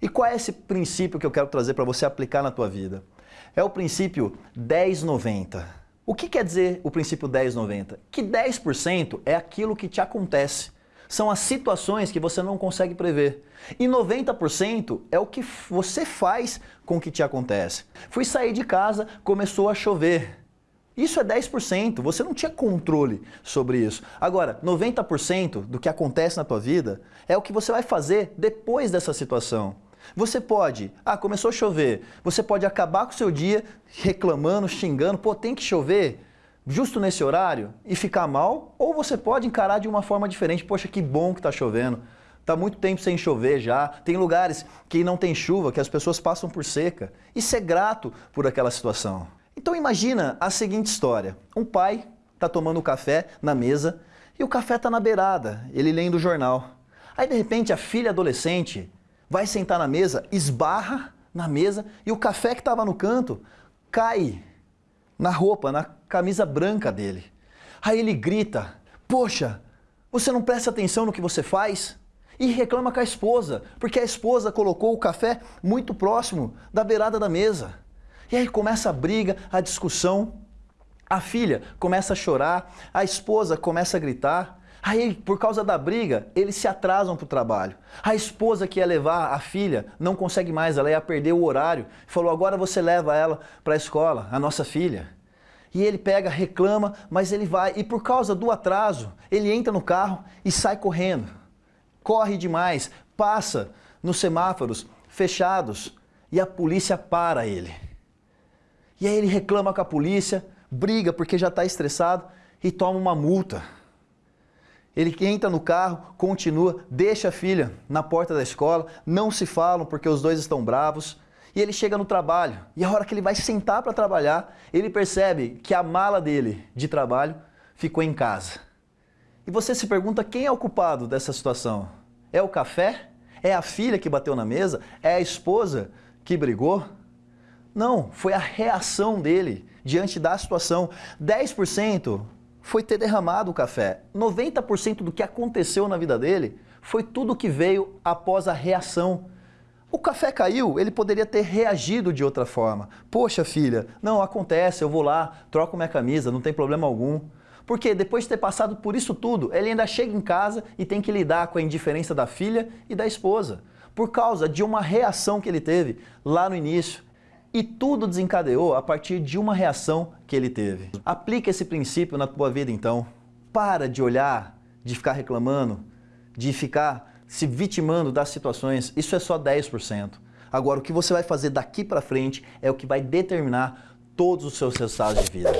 E qual é esse princípio que eu quero trazer para você aplicar na tua vida? É o princípio 10-90. O que quer dizer o princípio 10-90? Que 10% é aquilo que te acontece. São as situações que você não consegue prever. E 90% é o que você faz com o que te acontece. Fui sair de casa, começou a chover. Isso é 10%, você não tinha controle sobre isso. Agora, 90% do que acontece na tua vida é o que você vai fazer depois dessa situação. Você pode, ah, começou a chover, você pode acabar com o seu dia reclamando, xingando, pô, tem que chover justo nesse horário e ficar mal, ou você pode encarar de uma forma diferente, poxa, que bom que está chovendo, está muito tempo sem chover já, tem lugares que não tem chuva, que as pessoas passam por seca, e ser grato por aquela situação. Então imagina a seguinte história, um pai está tomando café na mesa e o café está na beirada, ele lendo o jornal. Aí de repente a filha adolescente vai sentar na mesa, esbarra na mesa e o café que estava no canto cai na roupa, na camisa branca dele. Aí ele grita, poxa, você não presta atenção no que você faz? E reclama com a esposa, porque a esposa colocou o café muito próximo da beirada da mesa. E aí começa a briga, a discussão, a filha começa a chorar, a esposa começa a gritar, Aí, por causa da briga, eles se atrasam para o trabalho. A esposa que ia levar a filha não consegue mais, ela ia perder o horário. Falou, agora você leva ela para a escola, a nossa filha. E ele pega, reclama, mas ele vai. E por causa do atraso, ele entra no carro e sai correndo. Corre demais, passa nos semáforos fechados e a polícia para ele. E aí ele reclama com a polícia, briga porque já está estressado e toma uma multa. Ele entra no carro, continua, deixa a filha na porta da escola, não se falam porque os dois estão bravos. E ele chega no trabalho, e a hora que ele vai sentar para trabalhar, ele percebe que a mala dele de trabalho ficou em casa. E você se pergunta quem é o culpado dessa situação? É o café? É a filha que bateu na mesa? É a esposa que brigou? Não, foi a reação dele diante da situação. 10% foi ter derramado o café. 90% do que aconteceu na vida dele foi tudo que veio após a reação. O café caiu, ele poderia ter reagido de outra forma. Poxa filha, não, acontece, eu vou lá, troco minha camisa, não tem problema algum. Porque depois de ter passado por isso tudo, ele ainda chega em casa e tem que lidar com a indiferença da filha e da esposa. Por causa de uma reação que ele teve lá no início. E tudo desencadeou a partir de uma reação que ele teve. Aplica esse princípio na tua vida então. Para de olhar, de ficar reclamando, de ficar se vitimando das situações. Isso é só 10%. Agora, o que você vai fazer daqui para frente é o que vai determinar todos os seus resultados de vida.